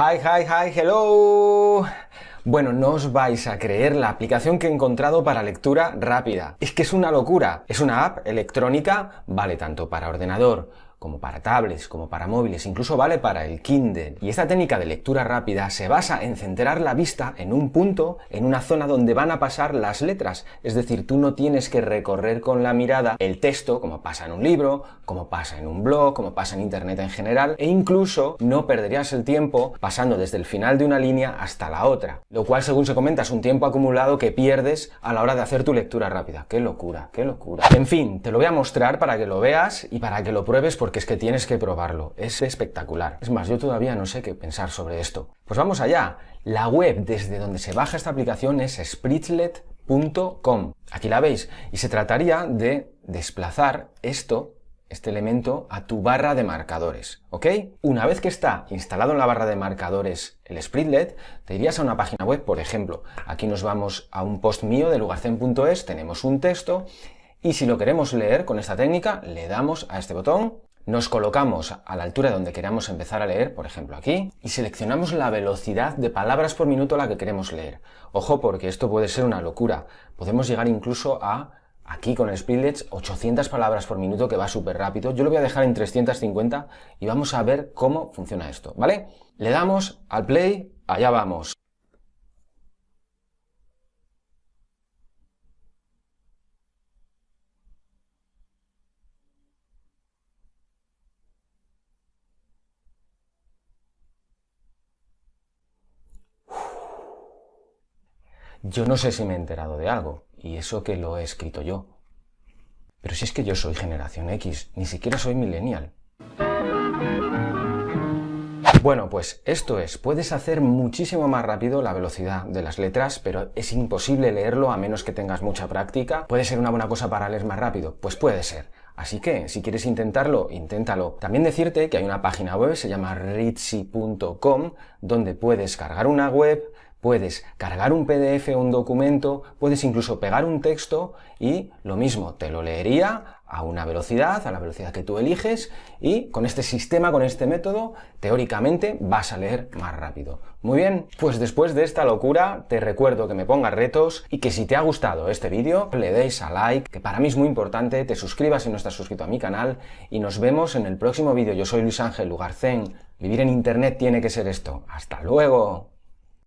Hi, hi, hi, hello. Bueno, no os vais a creer la aplicación que he encontrado para lectura rápida. Es que es una locura. Es una app electrónica, vale tanto para ordenador como para tablets, como para móviles, incluso vale para el Kindle. Y esta técnica de lectura rápida se basa en centrar la vista en un punto, en una zona donde van a pasar las letras. Es decir, tú no tienes que recorrer con la mirada el texto, como pasa en un libro, como pasa en un blog, como pasa en Internet en general, e incluso no perderías el tiempo pasando desde el final de una línea hasta la otra. Lo cual, según se comenta, es un tiempo acumulado que pierdes a la hora de hacer tu lectura rápida. ¡Qué locura! ¡Qué locura! En fin, te lo voy a mostrar para que lo veas y para que lo pruebes porque es que tienes que probarlo. Es espectacular. Es más, yo todavía no sé qué pensar sobre esto. Pues vamos allá. La web desde donde se baja esta aplicación es spritlet.com. Aquí la veis. Y se trataría de desplazar esto este elemento a tu barra de marcadores, ¿ok? Una vez que está instalado en la barra de marcadores el Spritlet, te irías a una página web, por ejemplo, aquí nos vamos a un post mío de lugarcen.es, tenemos un texto, y si lo queremos leer con esta técnica, le damos a este botón nos colocamos a la altura donde queramos empezar a leer, por ejemplo aquí, y seleccionamos la velocidad de palabras por minuto a la que queremos leer. Ojo porque esto puede ser una locura. Podemos llegar incluso a, aquí con el Speedlets, 800 palabras por minuto que va súper rápido. Yo lo voy a dejar en 350 y vamos a ver cómo funciona esto, ¿vale? Le damos al play, allá vamos. Yo no sé si me he enterado de algo, y eso que lo he escrito yo. Pero si es que yo soy generación X, ni siquiera soy millennial. Bueno, pues esto es, puedes hacer muchísimo más rápido la velocidad de las letras, pero es imposible leerlo a menos que tengas mucha práctica. ¿Puede ser una buena cosa para leer más rápido? Pues puede ser. Así que, si quieres intentarlo, inténtalo. También decirte que hay una página web, se llama ritzy.com, donde puedes cargar una web, puedes cargar un PDF o un documento, puedes incluso pegar un texto y lo mismo, te lo leería a una velocidad, a la velocidad que tú eliges y con este sistema, con este método, teóricamente vas a leer más rápido. Muy bien, pues después de esta locura te recuerdo que me pongas retos y que si te ha gustado este vídeo le deis a like, que para mí es muy importante, te suscribas si no estás suscrito a mi canal y nos vemos en el próximo vídeo. Yo soy Luis Ángel Lugarcén, vivir en internet tiene que ser esto. ¡Hasta luego!